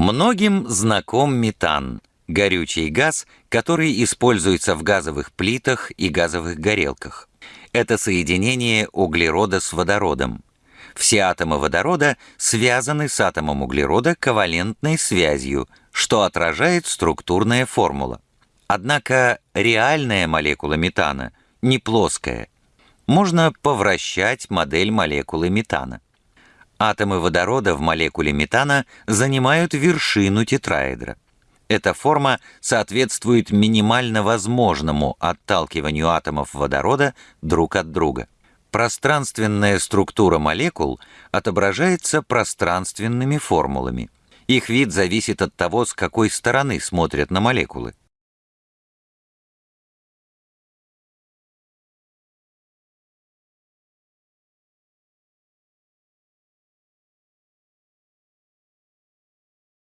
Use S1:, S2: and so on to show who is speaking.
S1: Многим знаком метан – горючий газ, который используется в газовых плитах и газовых горелках. Это соединение углерода с водородом. Все атомы водорода связаны с атомом углерода ковалентной связью, что отражает структурная формула. Однако реальная молекула метана не плоская. Можно повращать модель молекулы метана. Атомы водорода в молекуле метана занимают вершину тетраэдра. Эта форма соответствует минимально возможному отталкиванию атомов водорода друг от друга. Пространственная структура молекул отображается пространственными формулами. Их вид зависит от того, с какой стороны смотрят на молекулы.